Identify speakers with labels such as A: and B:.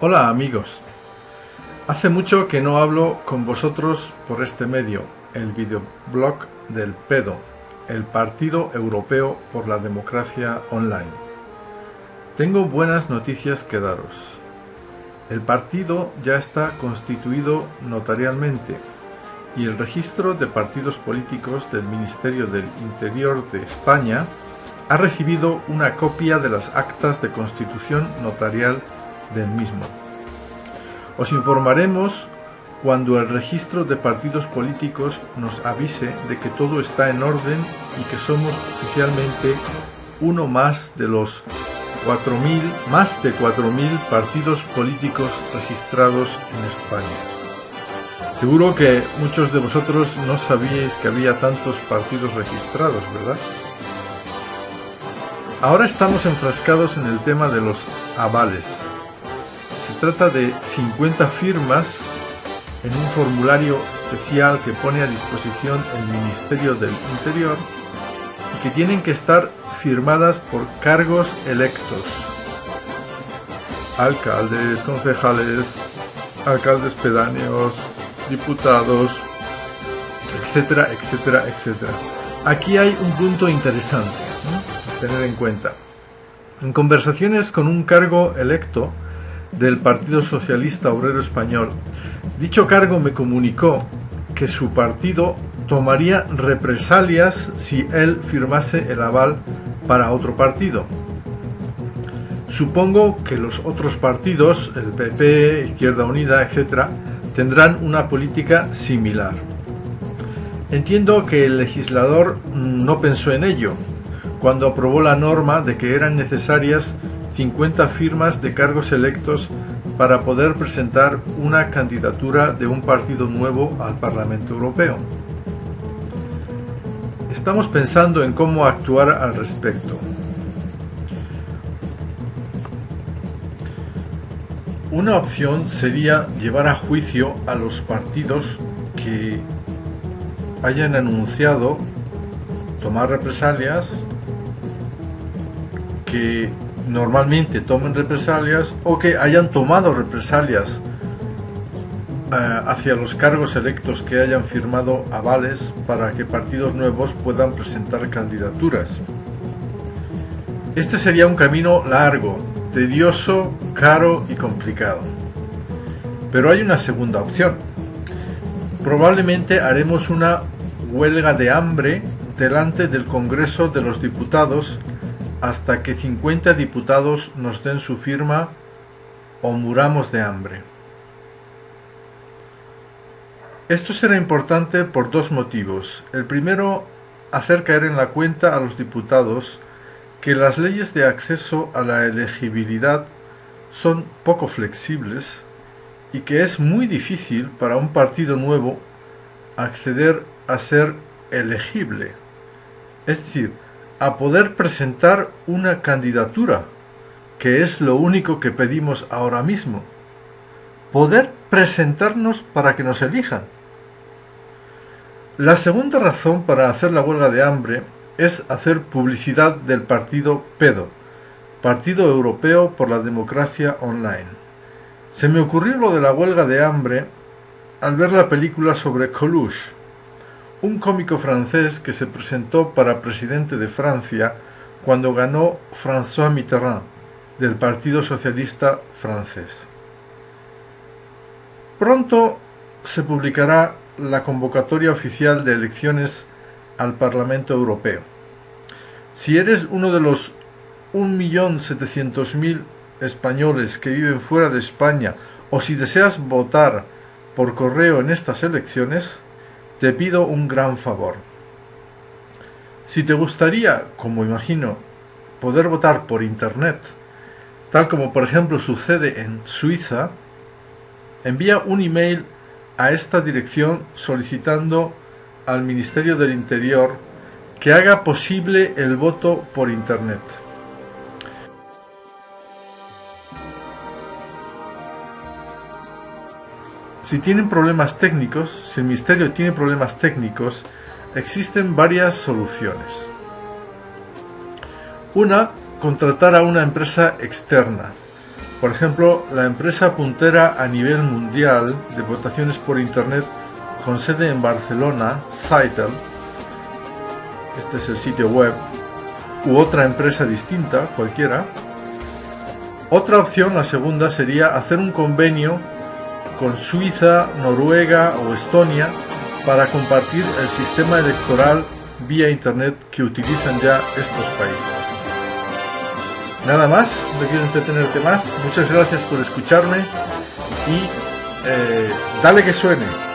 A: Hola amigos, hace mucho que no hablo con vosotros por este medio, el videoblog del PEDO, el Partido Europeo por la Democracia Online. Tengo buenas noticias que daros. El partido ya está constituido notarialmente y el registro de partidos políticos del Ministerio del Interior de España ha recibido una copia de las actas de constitución notarial del mismo. Os informaremos cuando el registro de partidos políticos nos avise de que todo está en orden y que somos oficialmente uno más de los 4.000, más de 4.000 partidos políticos registrados en España. Seguro que muchos de vosotros no sabíais que había tantos partidos registrados, ¿verdad? Ahora estamos enfrascados en el tema de los avales trata de 50 firmas en un formulario especial que pone a disposición el Ministerio del Interior y que tienen que estar firmadas por cargos electos. Alcaldes, concejales, alcaldes pedáneos, diputados, etcétera, etcétera, etcétera. Aquí hay un punto interesante a tener en cuenta. En conversaciones con un cargo electo, del Partido Socialista Obrero Español. Dicho cargo me comunicó que su partido tomaría represalias si él firmase el aval para otro partido. Supongo que los otros partidos, el PP, Izquierda Unida, etc., tendrán una política similar. Entiendo que el legislador no pensó en ello cuando aprobó la norma de que eran necesarias 50 firmas de cargos electos para poder presentar una candidatura de un partido nuevo al Parlamento Europeo. Estamos pensando en cómo actuar al respecto. Una opción sería llevar a juicio a los partidos que hayan anunciado tomar represalias, que normalmente tomen represalias o que hayan tomado represalias eh, hacia los cargos electos que hayan firmado avales para que partidos nuevos puedan presentar candidaturas. Este sería un camino largo, tedioso, caro y complicado. Pero hay una segunda opción. Probablemente haremos una huelga de hambre delante del Congreso de los Diputados hasta que 50 diputados nos den su firma o muramos de hambre. Esto será importante por dos motivos. El primero, hacer caer en la cuenta a los diputados que las leyes de acceso a la elegibilidad son poco flexibles y que es muy difícil para un partido nuevo acceder a ser elegible. Es decir, a poder presentar una candidatura, que es lo único que pedimos ahora mismo. Poder presentarnos para que nos elijan. La segunda razón para hacer la huelga de hambre es hacer publicidad del partido PEDO, Partido Europeo por la Democracia Online. Se me ocurrió lo de la huelga de hambre al ver la película sobre Coluche, un cómico francés que se presentó para presidente de Francia cuando ganó François Mitterrand del Partido Socialista francés. Pronto se publicará la convocatoria oficial de elecciones al Parlamento Europeo. Si eres uno de los 1.700.000 españoles que viven fuera de España o si deseas votar por correo en estas elecciones, te pido un gran favor. Si te gustaría, como imagino, poder votar por Internet, tal como por ejemplo sucede en Suiza, envía un email a esta dirección solicitando al Ministerio del Interior que haga posible el voto por Internet. Si tienen problemas técnicos, si el Ministerio tiene problemas técnicos, existen varias soluciones. Una, contratar a una empresa externa. Por ejemplo, la empresa puntera a nivel mundial de votaciones por Internet con sede en Barcelona, Citel, este es el sitio web, u otra empresa distinta, cualquiera. Otra opción, la segunda, sería hacer un convenio con Suiza, Noruega o Estonia para compartir el sistema electoral vía Internet que utilizan ya estos países. Nada más, no quiero entretenerte más. Muchas gracias por escucharme y eh, dale que suene.